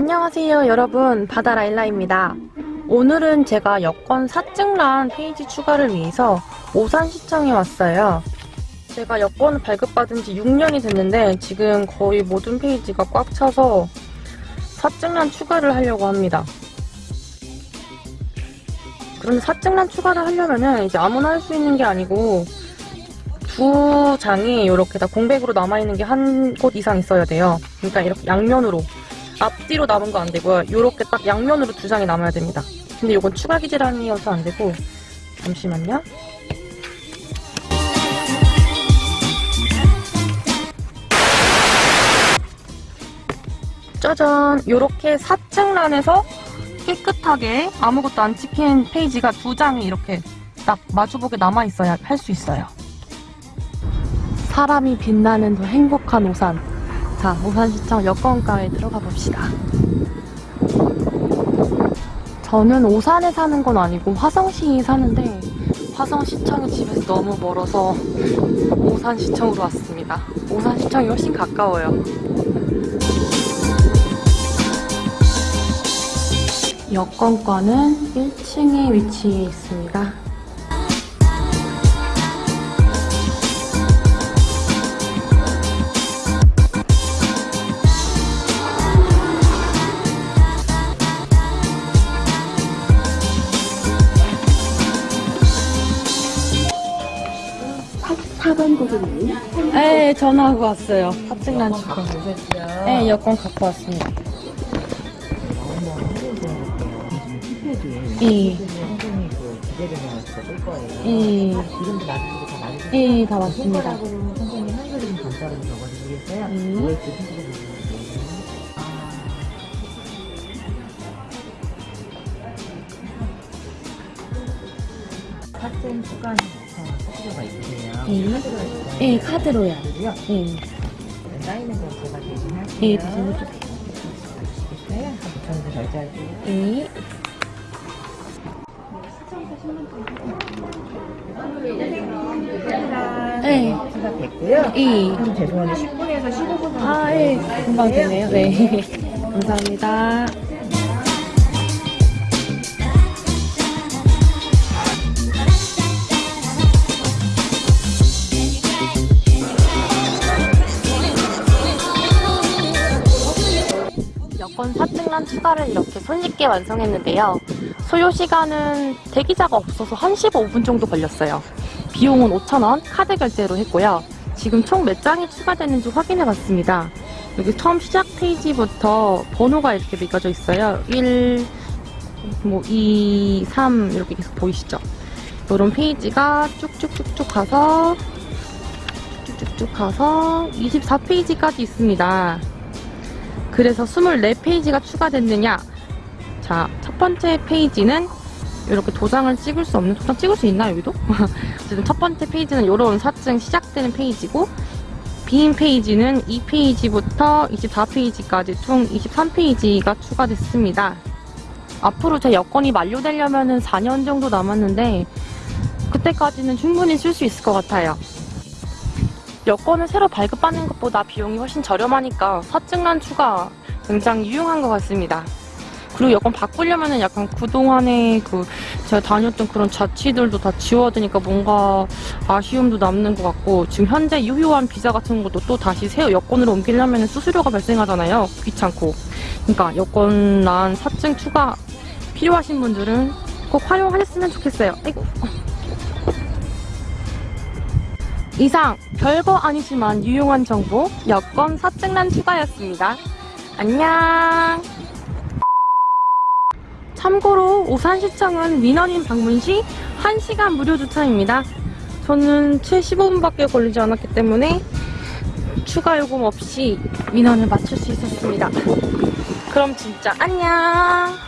안녕하세요 여러분. 바다라일라입니다. 오늘은 제가 여권 사증란 페이지 추가를 위해서 오산시청에 왔어요. 제가 여권을 발급받은 지 6년이 됐는데 지금 거의 모든 페이지가 꽉 차서 사증란 추가를 하려고 합니다. 그런데 사증란 추가를 하려면은 이제 아무나 할 수 있는 게 아니고 두 장이 이렇게 다 공백으로 남아있는 게 한 곳 이상 있어야 돼요. 그러니까 이렇게 양면으로 앞뒤로 남은 거 안 되고요. 요렇게 딱 양면으로 두 장이 남아야 됩니다. 근데 요건 추가 기재란이어서 안 되고 잠시만요. 짜잔! 요렇게 사층란에서 깨끗하게 아무것도 안 찍힌 페이지가 두 장이 이렇게 딱 마주보게 남아있어야 할 수 있어요. 사람이 빛나는 더 행복한 오산. 자, 오산시청 여권가에 들어가 봅시다. 저는 오산에 사는 건 아니고 화성시에 사는데 화성시청이 집에서 너무 멀어서 오산시청으로 왔습니다. 오산시청이 훨씬 가까워요. 여권과는 1층에 위치해 있습니다. 사번 고객님 네, 전화하고 왔어요. 사증난 주고. 네, 여권 갖고 왔습니다. 예. 이름도 나중에 다 나중에 예, 다 맞습니다. 손가락으로 선생님 한글 좀 간단하게 적어주시겠어요? 학생 수강 사실가 있으세요? 예. 예, 카드로요. 카드로요? 예. 사인은 건 제가 대신 할게요. 예, 대신? 부천에서 결제할게요. 예. 네. 시작됐고요. 예. 좀 죄송한데 10분에서 15분 정도 아, 예. 금방 되네요. 네. 감사합니다. 여권 사증란 추가를 이렇게 손쉽게 완성했는데요. 소요 시간은 대기자가 없어서 한 15분 정도 걸렸어요. 비용은 5,000원 카드 결제로 했고요. 지금 총 몇 장이 추가되는지 확인해 봤습니다. 여기 처음 시작 페이지부터 번호가 이렇게 매겨져 있어요. 1, 뭐 2, 3 이렇게 계속 보이시죠? 이런 페이지가 쭉쭉쭉쭉 가서 쭉쭉쭉 가서 24페이지까지 있습니다. 그래서 24페이지가 추가됐느냐? 자, 첫 번째 페이지는 이렇게 도장을 찍을 수 없는, 도장 찍을 수 있나, 여기도? 어쨌든 첫 번째 페이지는 이런 사증 시작되는 페이지고, 빈 페이지는 2페이지부터 24페이지까지 총 23페이지가 추가됐습니다. 앞으로 제 여권이 만료되려면 4년 정도 남았는데, 그때까지는 충분히 쓸 수 있을 것 같아요. 여권을 새로 발급받는 것보다 비용이 훨씬 저렴하니까 사증란 추가 굉장히 유용한 것 같습니다. 그리고 여권 바꾸려면은 약간 그동안에 그 제가 다녔던 그런 자취들도 다 지워야 되니까 뭔가 아쉬움도 남는 것 같고 지금 현재 유효한 비자 같은 것도 또 다시 새 여권으로 옮기려면 수수료가 발생하잖아요. 귀찮고. 그러니까 여권란 사증 추가 필요하신 분들은 꼭 활용하셨으면 좋겠어요. 아이고. 이상 별거 아니지만 유용한 정보 여권 사증란 추가였습니다. 안녕. 참고로 오산시청은 민원인 방문 시 1시간 무료 주차입니다. 저는 채 15분밖에 걸리지 않았기 때문에 추가 요금 없이 민원을 맞출 수 있었습니다. 그럼 진짜 안녕.